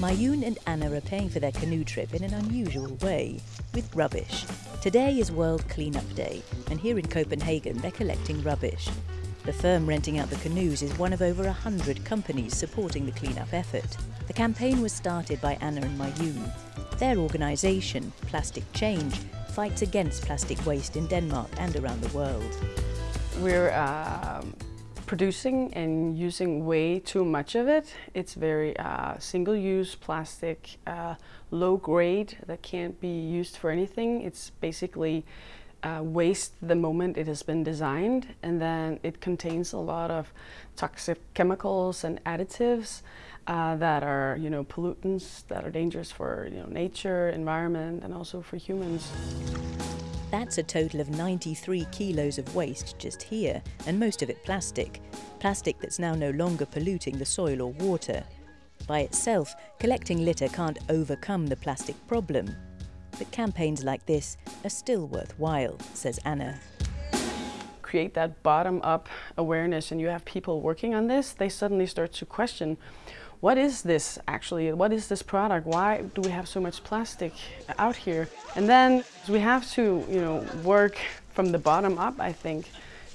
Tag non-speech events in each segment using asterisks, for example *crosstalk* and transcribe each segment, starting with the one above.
Mayun and Anna are paying for their canoe trip in an unusual way, with rubbish. Today is World Cleanup Day, and here in Copenhagen they're collecting rubbish. The firm renting out the canoes is one of over a hundred companies supporting the cleanup effort. The campaign was started by Anna and Mayun. Their organisation, Plastic Change, fights against plastic waste in Denmark and around the world. We're uh, producing and using way too much of it. It's very uh, single-use plastic, uh, low grade that can't be used for anything. It's basically uh, waste the moment it has been designed and then it contains a lot of toxic chemicals and additives uh, that are you know pollutants that are dangerous for you know nature, environment and also for humans. That's a total of 93 kilos of waste just here, and most of it plastic. Plastic that's now no longer polluting the soil or water. By itself, collecting litter can't overcome the plastic problem. But campaigns like this are still worthwhile, says Anna. Create that bottom-up awareness and you have people working on this, they suddenly start to question what is this actually? What is this product? Why do we have so much plastic out here? And then we have to, you know, work from the bottom up, I think,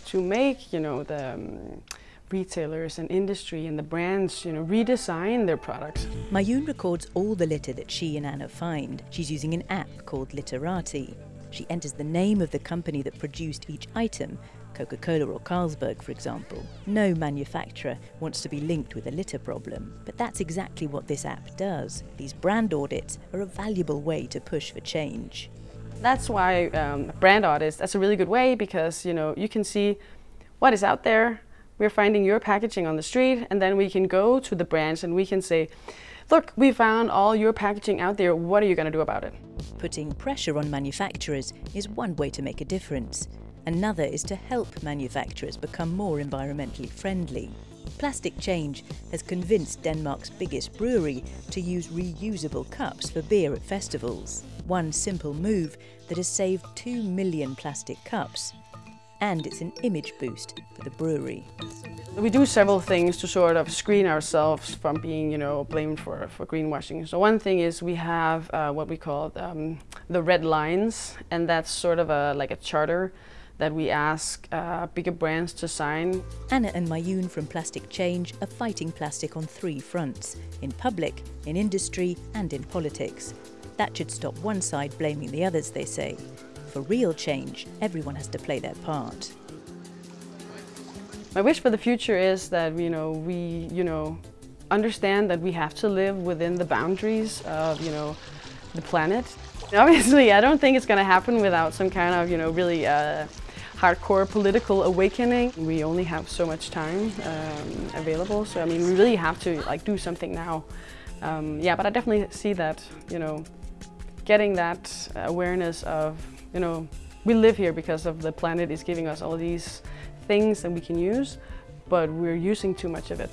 to make, you know, the um, retailers and industry and the brands, you know, redesign their products. Mayun records all the litter that she and Anna find. She's using an app called Litterati. She enters the name of the company that produced each item Coca-Cola or Carlsberg, for example. No manufacturer wants to be linked with a litter problem, but that's exactly what this app does. These brand audits are a valuable way to push for change. That's why um, brand audits, that's a really good way because you know you can see what is out there. We're finding your packaging on the street and then we can go to the brands and we can say, look, we found all your packaging out there, what are you going to do about it? Putting pressure on manufacturers is one way to make a difference. Another is to help manufacturers become more environmentally friendly. Plastic Change has convinced Denmark's biggest brewery to use reusable cups for beer at festivals. One simple move that has saved 2 million plastic cups. And it's an image boost for the brewery. We do several things to sort of screen ourselves from being, you know, blamed for, for greenwashing. So one thing is we have uh, what we call um, the red lines, and that's sort of a, like a charter that we ask uh, bigger brands to sign. Anna and Mayun from Plastic Change are fighting plastic on three fronts, in public, in industry and in politics. That should stop one side blaming the others, they say. For real change, everyone has to play their part. My wish for the future is that you know we you know understand that we have to live within the boundaries of you know the planet. *laughs* Obviously, I don't think it's going to happen without some kind of you know really uh, hardcore political awakening. We only have so much time um, available, so I mean, we really have to like do something now. Um, yeah, but I definitely see that, you know, getting that awareness of, you know, we live here because of the planet is giving us all these things that we can use, but we're using too much of it.